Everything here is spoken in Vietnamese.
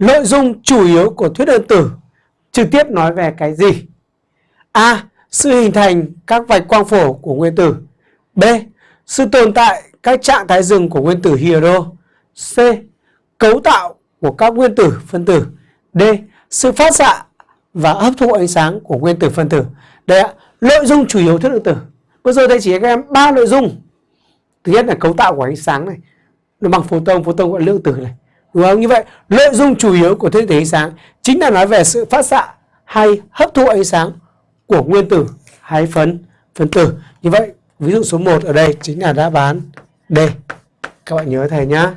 nội dung chủ yếu của thuyết đơn tử trực tiếp nói về cái gì? A. Sự hình thành các vạch quang phổ của nguyên tử. B. Sự tồn tại các trạng thái dừng của nguyên tử hydro. C. Cấu tạo của các nguyên tử phân tử. D. Sự phát xạ và hấp thụ ánh sáng của nguyên tử phân tử. Đây ạ, nội dung chủ yếu thuyết đơn tử. Bây giờ đây chỉ cho các em ba nội dung. Thứ nhất là cấu tạo của ánh sáng này. Nó bằng photon, photon gọi lượng tử này. Đúng không? Như vậy, nội dung chủ yếu của thiên thể ánh sáng chính là nói về sự phát xạ hay hấp thụ ánh sáng của nguyên tử hay phân phân tử. Như vậy, ví dụ số 1 ở đây chính là đáp án D. Các bạn nhớ thầy nhá.